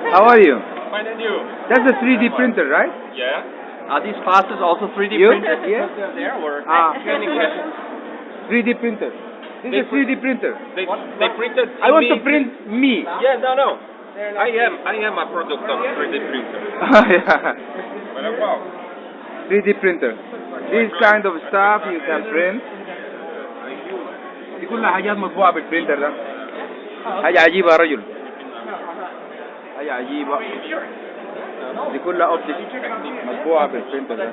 How are you? Fine and you? That's a 3D printer, right? Yeah. Are these passes also 3D You? printed? Yeah. Because they're there or Ah. any questions? 3D printer. This is a 3D printer. They, they printed I want to me- print me. Yeah, no, no. I am, I am a product of 3D printer. yeah. But wow. 3D printer. This kind of stuff you can print. دي كلها حاجات مطبوعة بالبرينتر ده. حاجة عجيبة يا رجل. حاجة عجيبة. دي كلها اوبجكت مطبوعة بالبرينتر ده.